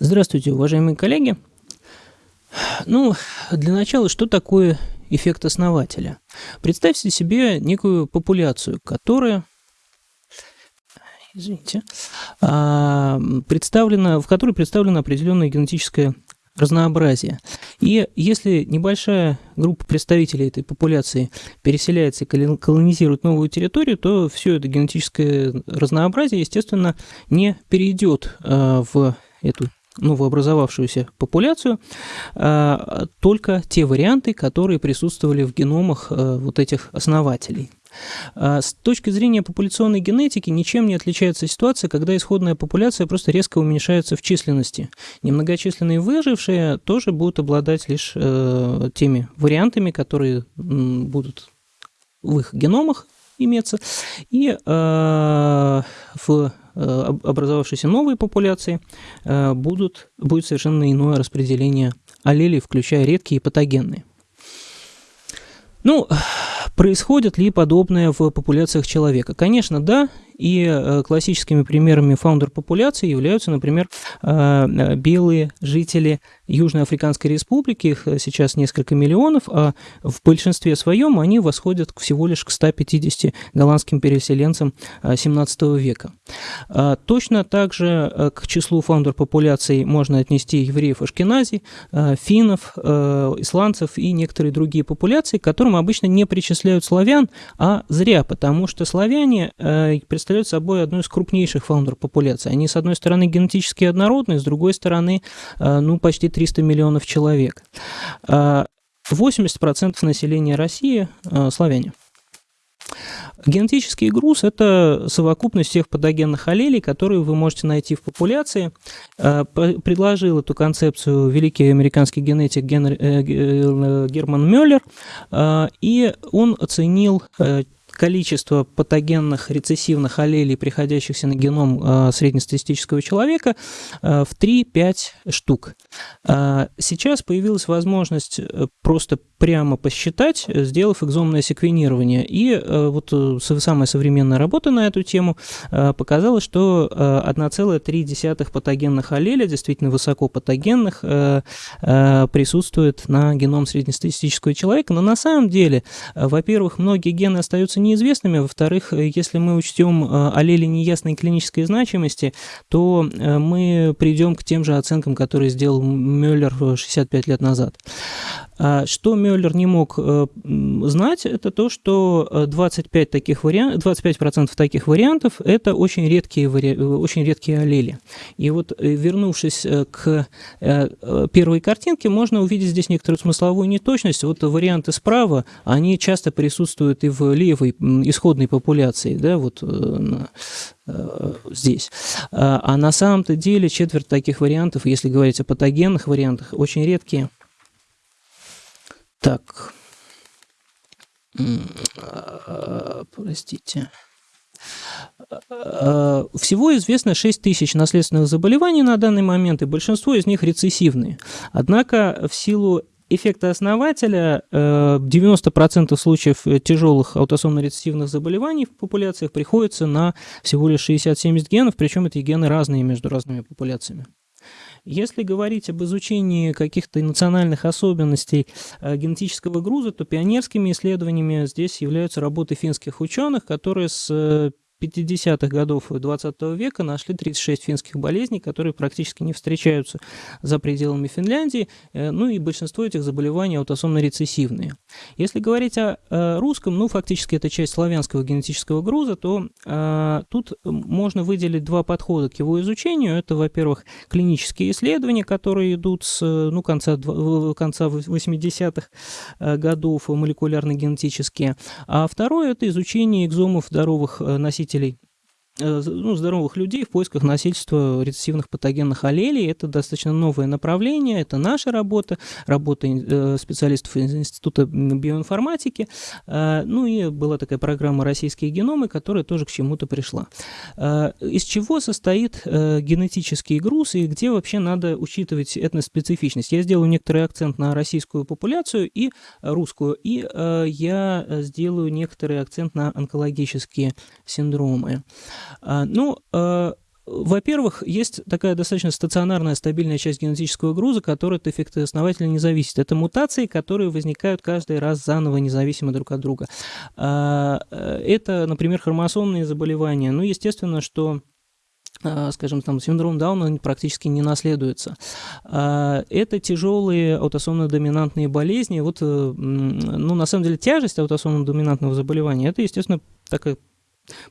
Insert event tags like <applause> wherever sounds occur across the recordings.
Здравствуйте, уважаемые коллеги. Ну, для начала, что такое эффект основателя? Представьте себе некую популяцию, которая извините, а, представлена, в которой представлено определенное генетическое разнообразие. И если небольшая группа представителей этой популяции переселяется и колонизирует новую территорию, то все это генетическое разнообразие, естественно, не перейдет а, в эту новообразовавшуюся популяцию, а, только те варианты, которые присутствовали в геномах вот этих основателей. А, с точки зрения популяционной генетики ничем не отличается ситуация, когда исходная популяция просто резко уменьшается в численности. Немногочисленные выжившие тоже будут обладать лишь э, теми вариантами, которые будут в их геномах иметься, и э, в э, образовавшейся новой популяции э, будут, будет совершенно иное распределение аллелей, включая редкие и патогенные. Ну, <sighs> происходит ли подобное в популяциях человека? Конечно, да, и э, классическими примерами фаундер популяции являются, например, э, белые жители Южной Африканской Республики, их сейчас несколько миллионов, а в большинстве своем они восходят всего лишь к 150 голландским переселенцам 17 э, века. А точно так же к числу фаундер популяций можно отнести евреев Ашкенази, финнов, исландцев и некоторые другие популяции, к которым обычно не причисляют славян, а зря, потому что славяне представляют представляют собой одну из крупнейших фаундер популяций. Они, с одной стороны, генетически однородны, с другой стороны, э, ну, почти 300 миллионов человек. 80% э, населения России э, – славяне. Генетический груз – это совокупность всех патогенных аллелей, которые вы можете найти в популяции. Предложил эту концепцию великий американский генетик Герман Мюллер, и он оценил количество патогенных рецессивных аллелей, приходящихся на геном э, среднестатистического человека, э, в 3-5 штук. Э, сейчас появилась возможность просто прямо посчитать, сделав экзомное секвенирование. И вот самая современная работа на эту тему показала, что 1,3 патогенных аллеля, действительно высокопатогенных, присутствует на геном среднестатистического человека. Но на самом деле, во-первых, многие гены остаются не неизвестными. Во-вторых, э, если мы учтем э, аллели неясной клинической значимости, то э, мы придем к тем же оценкам, которые сделал Мюллер 65 лет назад. А что Мюллер не мог знать, это то, что 25 таких вариантов, 25% таких вариантов – это очень редкие, очень редкие аллели. И вот вернувшись к первой картинке, можно увидеть здесь некоторую смысловую неточность. Вот варианты справа, они часто присутствуют и в левой исходной популяции, да, вот э, э, здесь. А, а на самом-то деле четверть таких вариантов, если говорить о патогенных вариантах, очень редкие. Так, простите. Всего известно 6 тысяч наследственных заболеваний на данный момент, и большинство из них рецессивные. Однако в силу эффекта основателя 90% э, случаев тяжелых аутосомно-рецессивных заболеваний в популяциях приходится на всего лишь 60-70 генов, причем эти гены разные между разными популяциями. Если говорить об изучении каких-то национальных особенностей э, генетического груза, то пионерскими исследованиями здесь являются работы финских ученых, которые с 50-х годов 20 века нашли 36 финских болезней, которые практически не встречаются за пределами Финляндии, э, ну и большинство этих заболеваний аутосомно-рецессивные. Если говорить о русском, ну фактически это часть славянского генетического груза, то э, тут можно выделить два подхода к его изучению. Это, во-первых, клинические исследования, которые идут с ну, конца, конца 80-х э, годов, молекулярно-генетические, а второе – это изучение экзомов здоровых носителей носителей Э, ну, здоровых людей в поисках носительства рецессивных патогенных аллелей. Это достаточно новое направление, это наша работа, работа э, специалистов из Института биоинформатики. Э, ну и была такая программа «Российские геномы», которая тоже к чему-то пришла. Из чего состоит генетический груз и где вообще надо учитывать этноспецифичность? Я сделаю некоторый акцент на российскую популяцию и русскую, и я сделаю некоторый акцент на онкологические синдромы. А, ну, а, во-первых, есть такая достаточно стационарная, стабильная часть генетического груза, которая от эффекта основателя не зависит. Это мутации, которые возникают каждый раз заново, независимо друг от друга. А, это, например, хромосомные заболевания. Ну, естественно, что а, скажем, там, синдром Дауна практически не наследуется. Это тяжелые аутосомно-доминантные болезни. Вот, э, ну, на самом деле, тяжесть аутосомно-доминантного заболевания – это, естественно, такая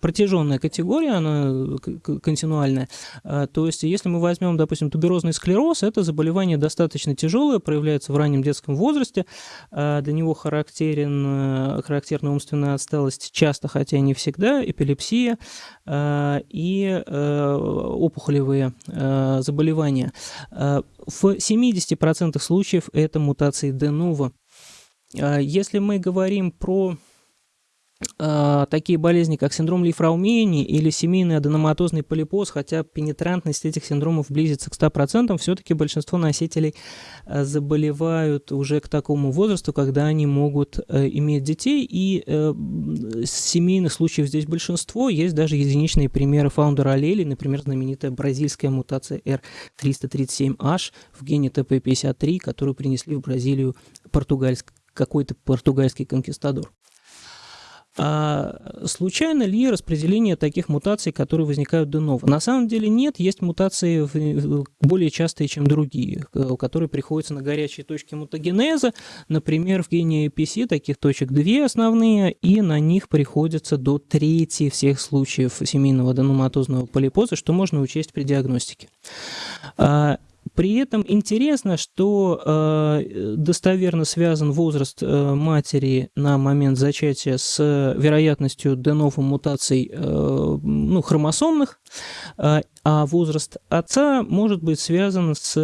протяженная категория, она континуальная. А, то есть, если мы возьмем, допустим, туберозный склероз, это заболевание достаточно тяжелое, проявляется в раннем детском возрасте. А, для него характерен, характерна умственная отсталость часто, хотя не всегда, эпилепсия а, и опухолевые заболевания. В 70% случаев это мутации де ново. Если мы говорим про такие болезни, как синдром Лифраумени или семейный аденоматозный полипоз, хотя пенетрантность этих синдромов близится к 100%, все-таки большинство носителей а, заболевают уже к такому возрасту, когда они могут э, иметь детей, и э, семейных случаев здесь большинство, есть даже единичные примеры фаундера аллели, например, знаменитая бразильская мутация R337H в гене ТП53, которую принесли в Бразилию португальск, какой-то португальский конкистадор. А случайно ли распределение таких мутаций, которые возникают de novo? На самом деле нет, есть мутации более частые, чем другие, которые приходятся на горячие точки мутагенеза. Например, в гене APC таких точек две основные, и на них приходится до трети всех случаев семейного аденоматозного полипоза, что можно учесть при диагностике. При этом интересно, что э, достоверно связан возраст э, матери на момент зачатия с вероятностью де мутаций э, ну, хромосомных, э, а возраст отца может быть связан с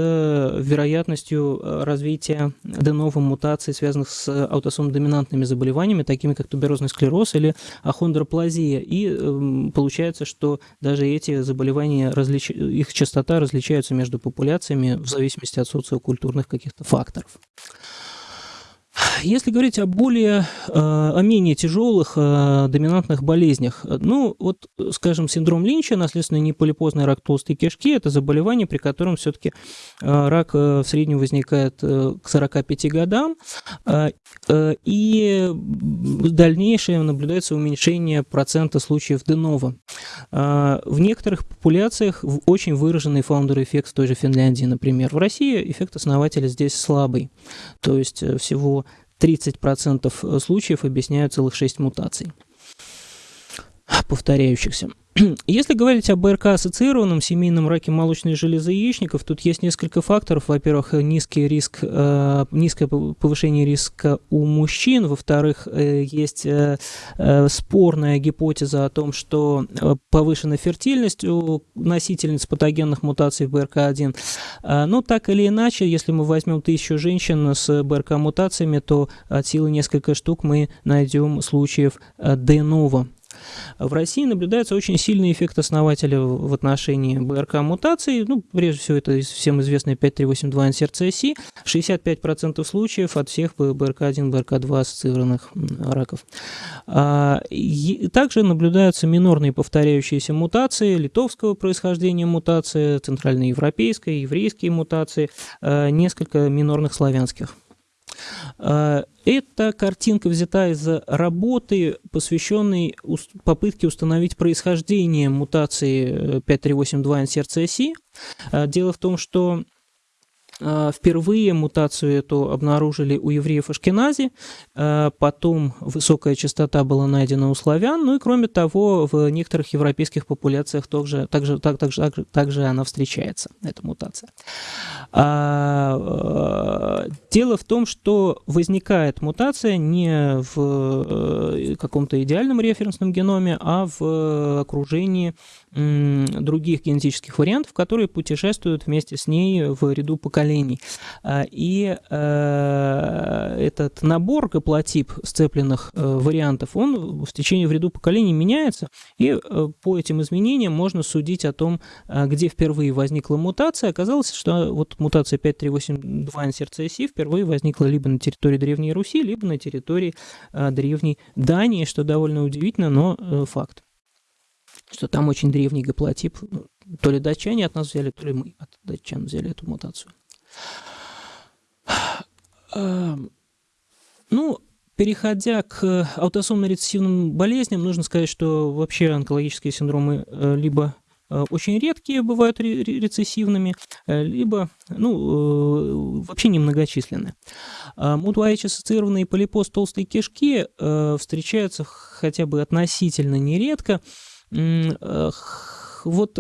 вероятностью развития де мутаций, связанных с аутосом-доминантными заболеваниями, такими как туберозный склероз или ахондроплазия. И э, получается, что даже эти заболевания, различ... их частота различаются между популяциями в зависимости от социокультурных каких-то факторов. Если говорить о более, э, о менее тяжелых э, доминантных болезнях, ну, вот, скажем, синдром Линча, наследственный неполипозный рак толстой кишки, это заболевание, при котором все-таки э, рак в среднем возникает к 45 годам, и в дальнейшем наблюдается уменьшение процента случаев денова. В некоторых популяциях очень выраженный фаундер-эффект в той же Финляндии, например. В России эффект основателя здесь слабый, то есть всего 30% случаев объясняют целых 6 мутаций повторяющихся. <clears throat> Если говорить об БРК-ассоциированном семейном раке молочной железы яичников, тут есть несколько факторов. Во-первых, низкий риск, э, низкое повышение риска у мужчин. Во-вторых, э, есть э, спорная гипотеза о том, что повышена фертильность у носительниц патогенных мутаций в БРК1. Э, но так или иначе, если мы возьмем тысячу женщин с БРК-мутациями, то от силы несколько штук мы найдем случаев э, де ново в России наблюдается очень сильный эффект основателя в отношении БРК-мутаций. Ну, прежде всего, это всем известный 5382 NCRCSI. 65% случаев от всех БРК1, БРК2 ассоциированных раков. А, также наблюдаются минорные повторяющиеся мутации литовского происхождения мутации, центральноевропейской, еврейские мутации, а, несколько минорных славянских. А, эта картинка взята из работы, посвященной попытке установить происхождение мутации 5382 э, NCRCSI. А, дело в том, что впервые мутацию эту обнаружили у евреев Ашкенази, а, потом высокая частота была найдена у славян, ну и кроме того, в некоторых европейских популяциях также, также, так, также, также, также она встречается, эта мутация. А, дело в том, что возникает мутация не в э, каком-то идеальном референсном геноме, а в окружении других генетических вариантов, которые путешествуют вместе с ней в ряду поколений. А, и э, этот набор гаплотип сцепленных э, вариантов, он в течение в ряду поколений меняется, и э, по этим изменениям можно судить о том, где впервые возникла мутация. Оказалось, что вот мутация 5382 NCRCSI впервые возникла либо на территории Древней Руси, либо на территории Древней Дании, что довольно удивительно, но факт что там очень древний гаплотип, то ли датчане от нас взяли, то ли мы от датчан взяли эту мутацию. Ну, переходя к аутосомно-рецессивным болезням, нужно сказать, что вообще онкологические синдромы либо Э, очень редкие бывают рецессивными, э, либо ну, э, вообще немногочисленны. Мутуаич-ассоциированный полипоз толстой кишки встречаются хотя бы относительно нередко. Вот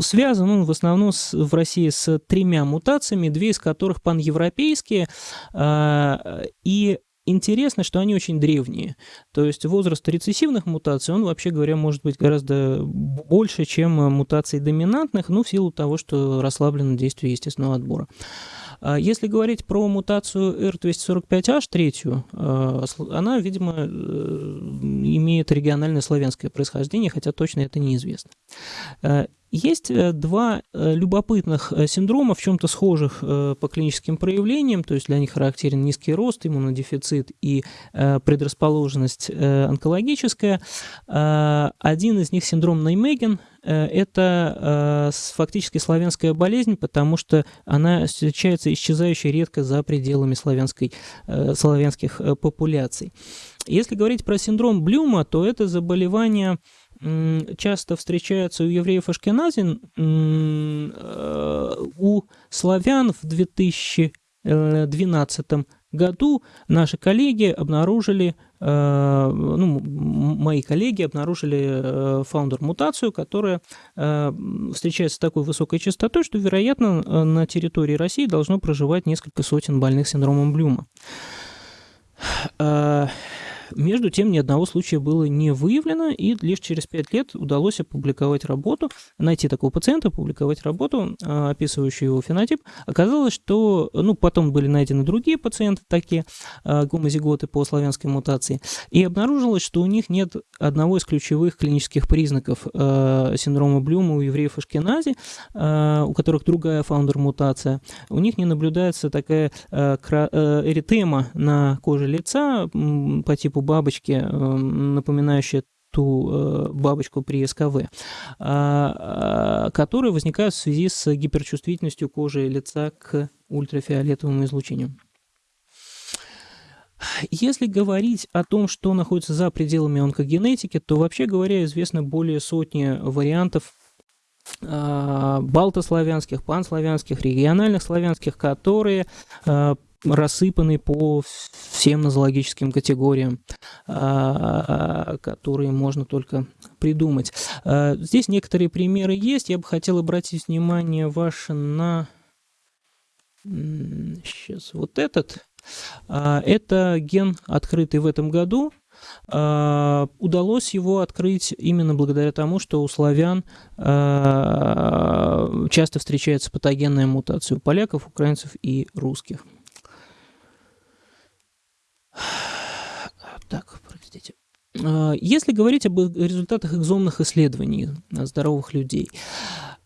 связан он в основном с, в России с тремя мутациями, две из которых паневропейские, и Интересно, что они очень древние. То есть возраст рецессивных мутаций, он, вообще говоря, может быть гораздо больше, чем мутаций доминантных, ну, в силу того, что расслаблено действие естественного отбора. А если говорить про мутацию R245H, третью, а, она, видимо, э, имеет региональное славянское происхождение, хотя точно это неизвестно. А, есть э, два э, любопытных э, синдрома, в чем-то схожих по клиническим проявлениям, то есть для них характерен низкий рост, иммунодефицит и предрасположенность онкологическая. Один из них синдром Неймеген, это фактически славянская болезнь, потому что она встречается исчезающей редко за пределами славянской, славянских популяций. Если говорить про синдром Блюма, то это заболевание часто встречаются у евреев Ашкенази, э, у славян в 2012 году наши коллеги обнаружили, э, ну, мои коллеги обнаружили фаундер-мутацию, которая э, встречается с такой высокой частотой, что, вероятно, на территории России должно проживать несколько сотен больных синдромом Блюма. Между тем, ни одного случая было не выявлено, и лишь через пять лет удалось опубликовать работу, найти такого пациента, опубликовать работу, а, описывающую его фенотип. Оказалось, что, ну, потом были найдены другие пациенты, такие а, гомозиготы по славянской мутации, и обнаружилось, что у них нет одного из ключевых клинических признаков а, синдрома Блюма у евреев Ашкенази, у которых другая фаундер-мутация. У них не наблюдается такая эритема на коже лица по типу типу бабочки, эм, напоминающие ту э, бабочку при СКВ, а, которые возникают в связи с гиперчувствительностью кожи лица к ультрафиолетовому излучению. Если говорить о том, что находится за пределами онкогенетики, то вообще говоря, известно более сотни вариантов балтославянских, панславянских, региональных славянских, которые рассыпаны по всем нозологическим категориям, а, которые можно только придумать. А, здесь некоторые примеры есть. Я бы хотел обратить внимание ваше на... Сейчас, вот этот. А, это ген, открытый в этом году. Удалось его открыть именно благодаря тому, что у славян часто встречается патогенная мутация у поляков, украинцев и русских. Так, простите. А, если говорить об результатах экзомных исследований здоровых людей,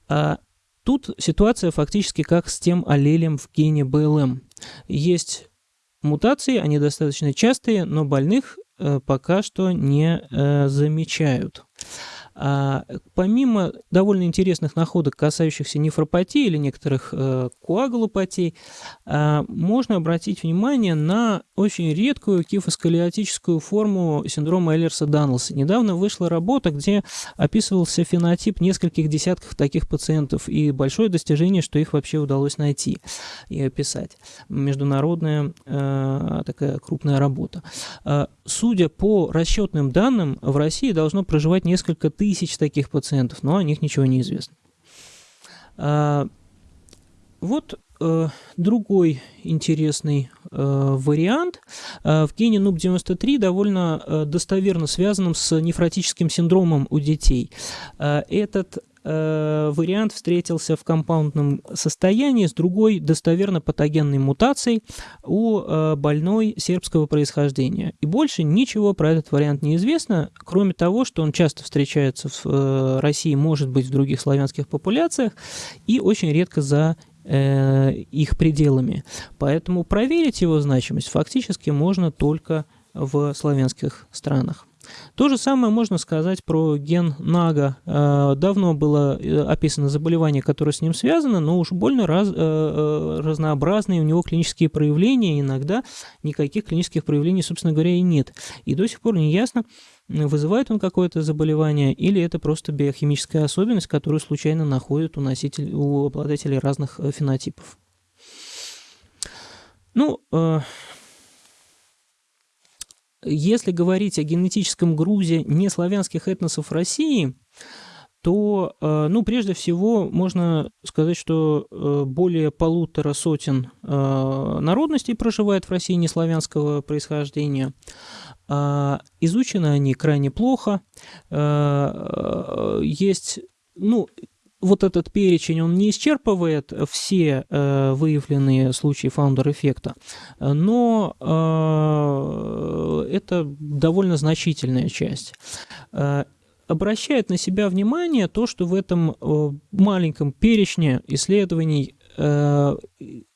а, тут ситуация фактически как с тем аллелем в гене БЛМ. Есть мутации, они достаточно частые, но больных э, пока что не э, замечают. А, помимо довольно интересных находок, касающихся нефропатии или некоторых э, коагулопатий, э, можно обратить внимание на очень редкую кифосколиотическую форму синдрома Эллерса-Данлса. Недавно вышла работа, где описывался фенотип нескольких десятков таких пациентов, и большое достижение, что их вообще удалось найти и описать. Международная э, такая крупная работа. Э, судя по расчетным данным, в России должно проживать несколько тысяч таких пациентов, но о них ничего не известно. А, вот э, другой интересный э, вариант. Э, в гене NUP93 довольно достоверно связанным с нефротическим синдромом у детей. Этот вариант встретился в компаундном состоянии с другой достоверно патогенной мутацией у э, больной сербского происхождения. И больше ничего про этот вариант не известно, кроме того, что он часто встречается в э, России, может быть, в других славянских популяциях и очень редко за их пределами. Поэтому проверить его значимость фактически можно только в славянских странах. То же самое можно сказать про ген Нага. Э, давно было э, описано заболевание, которое с ним связано, но уж больно раз, э, разнообразные у него клинические проявления. Иногда никаких клинических проявлений, собственно говоря, и нет. И до сих пор не ясно, вызывает он какое-то заболевание или это просто биохимическая особенность, которую случайно находят у, носителей, у обладателей разных фенотипов. Ну, если говорить о генетическом грузе неславянских этносов России, то, э, ну, прежде всего, можно сказать, что э, более полутора сотен э, народностей проживает в России неславянского происхождения. Изучены они крайне плохо. Есть, ну, вот этот перечень, он не исчерпывает все э, выявленные случаи фаундер-эффекта, но э, это довольно значительная часть. Э, обращает на себя внимание то, что в этом э, маленьком перечне исследований э,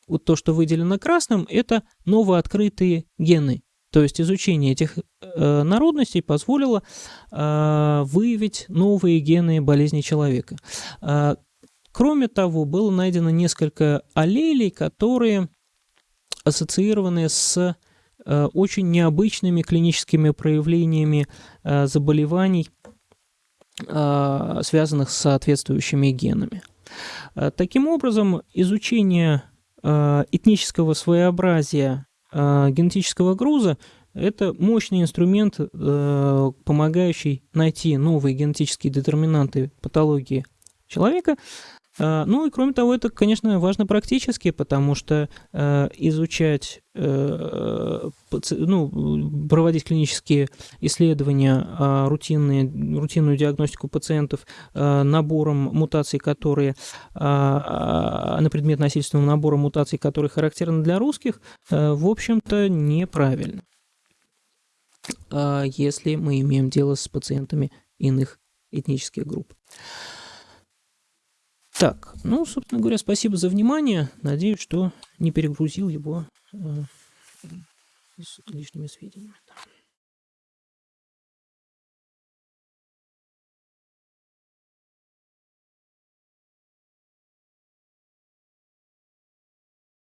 вот то, что выделено красным, это новооткрытые гены. То есть изучение этих э, народностей позволило э, выявить новые гены болезни человека. Э, кроме того, было найдено несколько аллелей, которые ассоциированы с э, очень необычными клиническими проявлениями э, заболеваний, э, связанных с соответствующими генами. Э, таким образом, изучение э, этнического своеобразия генетического груза – это мощный инструмент, э, помогающий найти новые генетические детерминанты патологии человека. А, ну и кроме того, это, конечно, важно практически, потому что э, изучать, э, ну, проводить клинические исследования, а, рутинные, рутинную диагностику пациентов набором мутаций, которые, на предмет насильственного набора мутаций, которые характерны для русских, в общем-то, неправильно, если мы имеем дело с пациентами иных этнических групп. Так, ну, собственно говоря, спасибо за внимание. Надеюсь, что не перегрузил его э, лишними сведениями.